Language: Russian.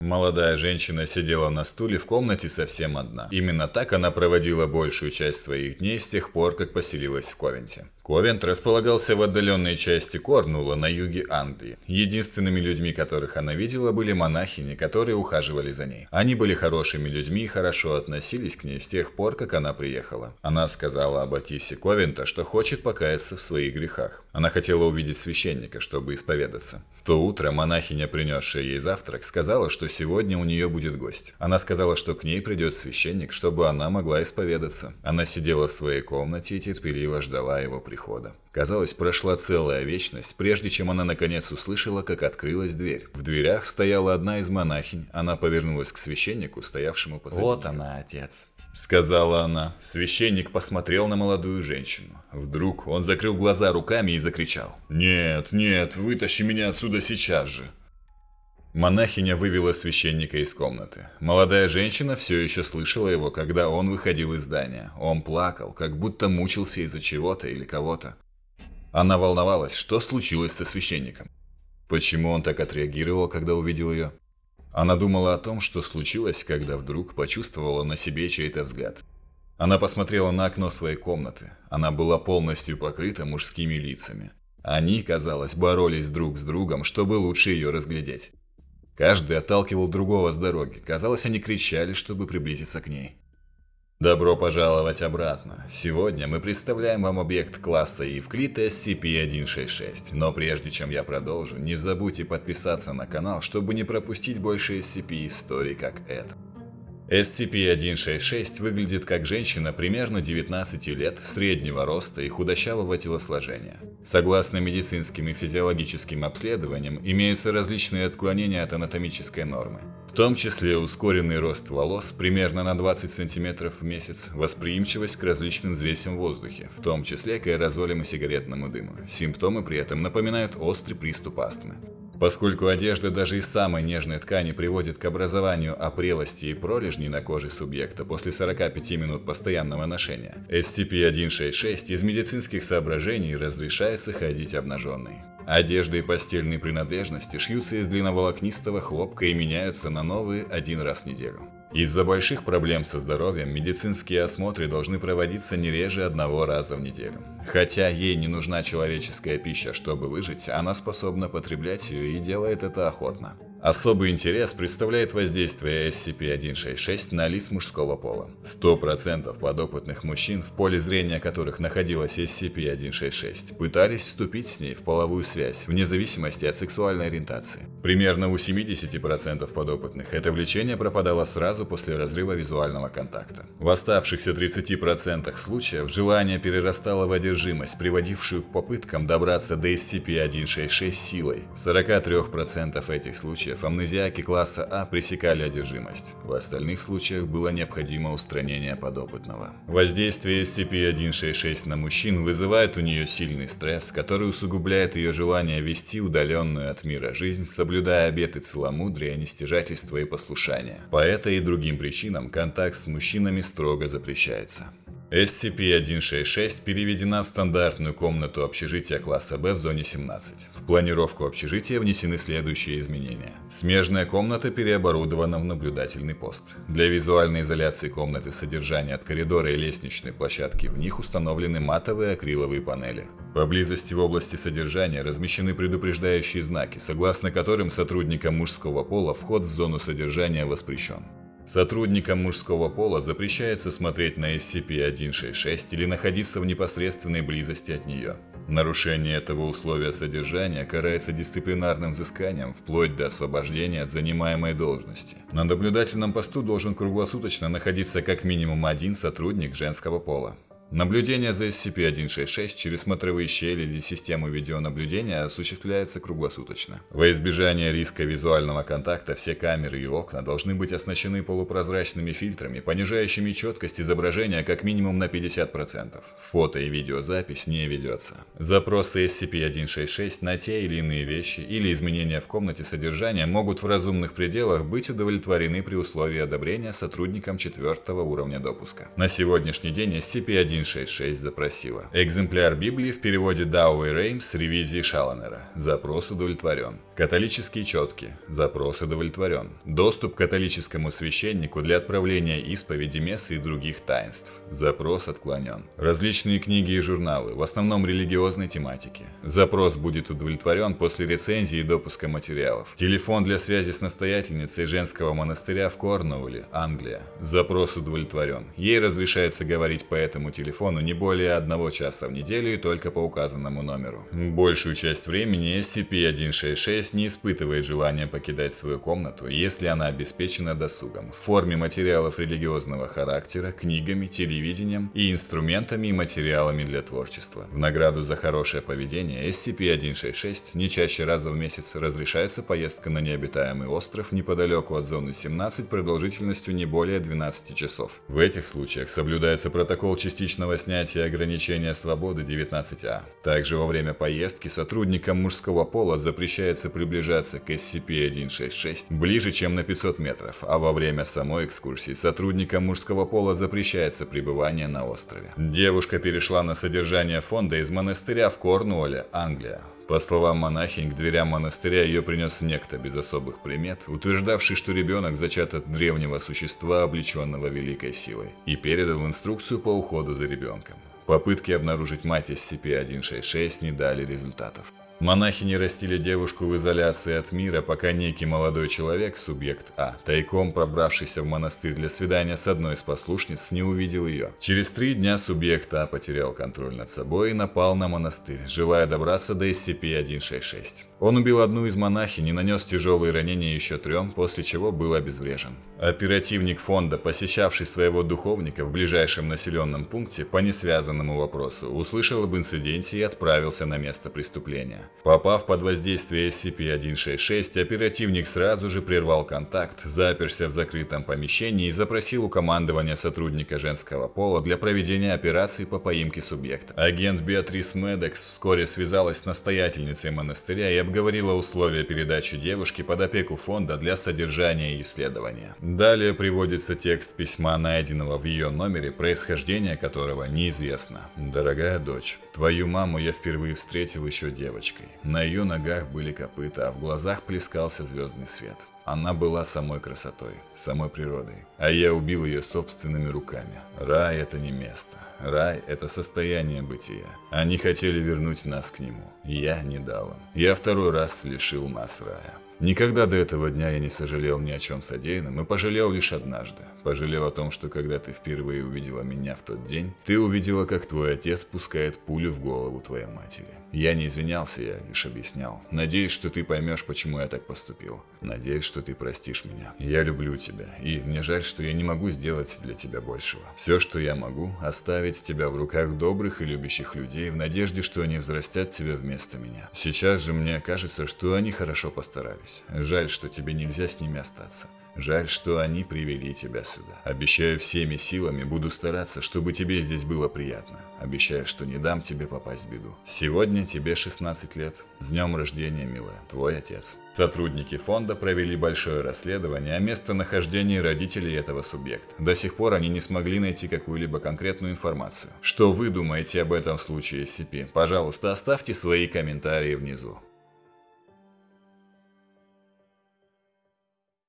Молодая женщина сидела на стуле в комнате совсем одна. Именно так она проводила большую часть своих дней с тех пор, как поселилась в Ковенте. Ковент располагался в отдаленной части Корнула на юге Англии. Единственными людьми, которых она видела, были монахини, которые ухаживали за ней. Они были хорошими людьми и хорошо относились к ней с тех пор, как она приехала. Она сказала об Атисе Ковента, что хочет покаяться в своих грехах. Она хотела увидеть священника, чтобы исповедаться. То утро монахиня, принесшая ей завтрак, сказала, что сегодня у нее будет гость. Она сказала, что к ней придет священник, чтобы она могла исповедаться. Она сидела в своей комнате и терпеливо ждала его прихода прихода. Казалось, прошла целая вечность, прежде чем она наконец услышала, как открылась дверь. В дверях стояла одна из монахинь. Она повернулась к священнику, стоявшему позади Вот она, отец. Сказала она. Священник посмотрел на молодую женщину. Вдруг он закрыл глаза руками и закричал. «Нет, нет, вытащи меня отсюда сейчас же!» Монахиня вывела священника из комнаты. Молодая женщина все еще слышала его, когда он выходил из здания. Он плакал, как будто мучился из-за чего-то или кого-то. Она волновалась, что случилось со священником. Почему он так отреагировал, когда увидел ее? Она думала о том, что случилось, когда вдруг почувствовала на себе чей-то взгляд. Она посмотрела на окно своей комнаты. Она была полностью покрыта мужскими лицами. Они, казалось, боролись друг с другом, чтобы лучше ее разглядеть. Каждый отталкивал другого с дороги. Казалось, они кричали, чтобы приблизиться к ней. Добро пожаловать обратно. Сегодня мы представляем вам объект класса Евклид SCP-166. Но прежде чем я продолжу, не забудьте подписаться на канал, чтобы не пропустить больше SCP-историй, как это. SCP-166 выглядит как женщина примерно 19 лет, среднего роста и худощавого телосложения. Согласно медицинским и физиологическим обследованиям, имеются различные отклонения от анатомической нормы. В том числе ускоренный рост волос примерно на 20 см в месяц, восприимчивость к различным взвесям в воздухе, в том числе к аэрозолям и сигаретному дыму. Симптомы при этом напоминают острый приступ астмы. Поскольку одежда даже из самой нежной ткани приводит к образованию опрелости и пролежней на коже субъекта после 45 минут постоянного ношения, SCP-166 из медицинских соображений разрешается ходить обнаженной. Одежда и постельные принадлежности шьются из длинноволокнистого хлопка и меняются на новые один раз в неделю. Из-за больших проблем со здоровьем медицинские осмотры должны проводиться не реже одного раза в неделю. Хотя ей не нужна человеческая пища, чтобы выжить, она способна потреблять ее и делает это охотно. Особый интерес представляет воздействие SCP-166 на лиц мужского пола. 100% подопытных мужчин, в поле зрения которых находилась SCP-166, пытались вступить с ней в половую связь, вне зависимости от сексуальной ориентации. Примерно у 70% подопытных это влечение пропадало сразу после разрыва визуального контакта. В оставшихся 30% случаев желание перерастало в одержимость, приводившую к попыткам добраться до SCP-166 силой. В 43% этих случаев случаев амнезиаки класса А пресекали одержимость. В остальных случаях было необходимо устранение подопытного. Воздействие SCP-166 на мужчин вызывает у нее сильный стресс, который усугубляет ее желание вести удаленную от мира жизнь, соблюдая обеты целомудрия, нестяжательства и послушания. По этой и другим причинам контакт с мужчинами строго запрещается. SCP-166 переведена в стандартную комнату общежития класса Б в зоне 17. В планировку общежития внесены следующие изменения. Смежная комната переоборудована в наблюдательный пост. Для визуальной изоляции комнаты содержания от коридора и лестничной площадки в них установлены матовые акриловые панели. Поблизости в области содержания размещены предупреждающие знаки, согласно которым сотрудникам мужского пола вход в зону содержания воспрещен. Сотрудникам мужского пола запрещается смотреть на SCP-166 или находиться в непосредственной близости от нее. Нарушение этого условия содержания карается дисциплинарным взысканием вплоть до освобождения от занимаемой должности. На наблюдательном посту должен круглосуточно находиться как минимум один сотрудник женского пола. Наблюдение за SCP-166 через смотровые щели или систему видеонаблюдения осуществляется круглосуточно. Во избежание риска визуального контакта все камеры и окна должны быть оснащены полупрозрачными фильтрами, понижающими четкость изображения как минимум на 50%. Фото и видеозапись не ведется. Запросы SCP-166 на те или иные вещи или изменения в комнате содержания могут в разумных пределах быть удовлетворены при условии одобрения сотрудникам четвертого уровня допуска. На сегодняшний день SCP-1 SCP-166 запросила. Экземпляр Библии в переводе Дауэй Реймс с ревизией Шаланера. Запрос удовлетворен. Католические четки. Запрос удовлетворен. Доступ к католическому священнику для отправления исповеди мессы и других таинств. Запрос отклонен. Различные книги и журналы, в основном религиозной тематики. Запрос будет удовлетворен после рецензии и допуска материалов. Телефон для связи с настоятельницей женского монастыря в Корнуолле, Англия. Запрос удовлетворен. Ей разрешается говорить по этому телефону не более одного часа в неделю и только по указанному номеру. Большую часть времени SCP-166 не испытывает желания покидать свою комнату, если она обеспечена досугом в форме материалов религиозного характера, книгами, телевидением и инструментами и материалами для творчества. В награду за хорошее поведение SCP-166 не чаще раза в месяц разрешается поездка на необитаемый остров неподалеку от зоны 17 продолжительностью не более 12 часов. В этих случаях соблюдается протокол частичного снятия ограничения свободы 19А. Также во время поездки сотрудникам мужского пола запрещается приближаться к SCP-166 ближе, чем на 500 метров, а во время самой экскурсии сотрудникам мужского пола запрещается пребывание на острове. Девушка перешла на содержание фонда из монастыря в Корнуолле, Англия. По словам монахинь, к дверям монастыря ее принес некто без особых примет, утверждавший, что ребенок зачат от древнего существа, облеченного великой силой, и передал инструкцию по уходу за ребенком. Попытки обнаружить мать SCP-166 не дали результатов. Монахини растили девушку в изоляции от мира, пока некий молодой человек, субъект А, тайком пробравшийся в монастырь для свидания с одной из послушниц, не увидел ее. Через три дня субъект А потерял контроль над собой и напал на монастырь, желая добраться до SCP-166. Он убил одну из монахинь и нанес тяжелые ранения еще трем, после чего был обезврежен. Оперативник фонда, посещавший своего духовника в ближайшем населенном пункте по несвязанному вопросу, услышал об инциденте и отправился на место преступления. Попав под воздействие SCP-166, оперативник сразу же прервал контакт, заперся в закрытом помещении и запросил у командования сотрудника женского пола для проведения операции по поимке субъекта. Агент Беатрис Медекс вскоре связалась с настоятельницей монастыря и обговорила условия передачи девушки под опеку фонда для содержания и исследования. Далее приводится текст письма, найденного в ее номере, происхождение которого неизвестно. «Дорогая дочь, твою маму я впервые встретил еще девочкой. На ее ногах были копыта, а в глазах плескался звездный свет. Она была самой красотой, самой природой. А я убил ее собственными руками. Рай – это не место. Рай – это состояние бытия. Они хотели вернуть нас к нему. Я не дал им. Я второй раз лишил нас рая. Никогда до этого дня я не сожалел ни о чем содеянном и пожалел лишь однажды. Пожалел о том, что когда ты впервые увидела меня в тот день, ты увидела, как твой отец пускает пулю в голову твоей матери. Я не извинялся, я лишь объяснял. Надеюсь, что ты поймешь, почему я так поступил. Надеюсь, что ты простишь меня. Я люблю тебя, и мне жаль, что я не могу сделать для тебя большего. Все, что я могу, оставить тебя в руках добрых и любящих людей в надежде, что они взрастят тебя вместо меня. Сейчас же мне кажется, что они хорошо постарались. Жаль, что тебе нельзя с ними остаться. Жаль, что они привели тебя сюда. Обещаю всеми силами, буду стараться, чтобы тебе здесь было приятно. Обещаю, что не дам тебе попасть в беду. Сегодня тебе 16 лет. С днем рождения, милая. Твой отец. Сотрудники фонда провели большое расследование о местонахождении родителей этого субъекта. До сих пор они не смогли найти какую-либо конкретную информацию. Что вы думаете об этом случае SCP? Пожалуйста, оставьте свои комментарии внизу.